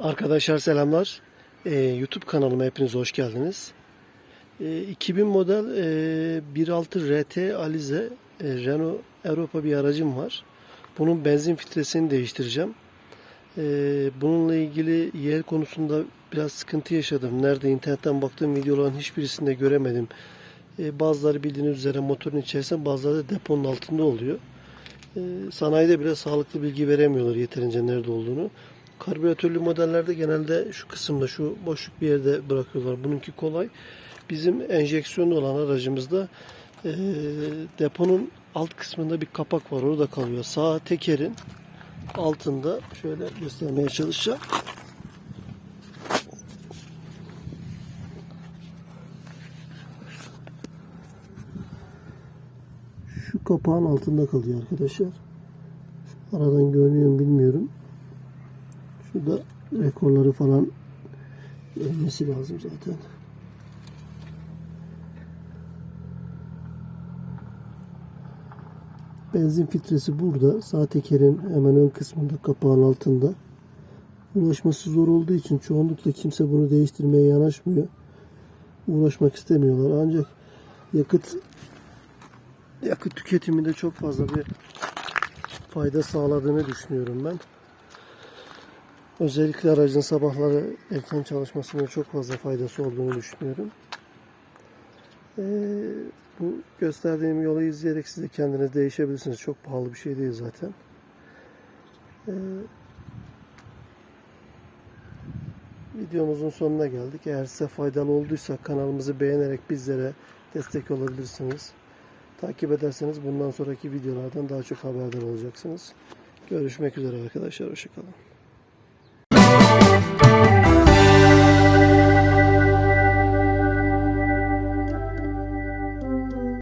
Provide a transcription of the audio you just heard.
Arkadaşlar selamlar. Ee, YouTube kanalıma hepiniz hoş geldiniz. Ee, 2000 model e, 1.6 RT Alize e, Renault Europa bir aracım var. Bunun benzin filtresini değiştireceğim. Ee, bununla ilgili yer konusunda biraz sıkıntı yaşadım. Nerede internetten baktığım videoların hiçbirisinde göremedim. Ee, bazıları bildiğiniz üzere motorun içerisinde bazıları da deponun altında oluyor. Ee, sanayide bile sağlıklı bilgi veremiyorlar yeterince nerede olduğunu. Karbüratörlü modellerde genelde şu kısımda, şu boşluk bir yerde bırakıyorlar. Bununki kolay. Bizim enjeksiyonlu olan aracımızda e, deponun alt kısmında bir kapak var. Orada kalıyor. Sağ tekerin altında şöyle göstermeye çalışacağım. Şu kapağın altında kalıyor arkadaşlar. Aradan görünüyor mu bilmiyorum. Şurada rekorları falan ölmesi lazım zaten. Benzin filtresi burada. Sağ tekerin hemen ön kısmında kapağın altında. Ulaşması zor olduğu için çoğunlukla kimse bunu değiştirmeye yanaşmıyor. Uğraşmak istemiyorlar. Ancak yakıt yakıt tüketiminde çok fazla bir fayda sağladığını düşünüyorum ben. Özellikle aracın sabahları erken çalışmasında çok fazla faydası olduğunu düşünüyorum. Ee, bu gösterdiğim yolu izleyerek siz de kendiniz değişebilirsiniz. Çok pahalı bir şey değil zaten. Ee, videomuzun sonuna geldik. Eğer size faydalı olduysa kanalımızı beğenerek bizlere destek olabilirsiniz. Takip ederseniz bundan sonraki videolardan daha çok haberdar olacaksınız. Görüşmek üzere arkadaşlar. Hoşçakalın.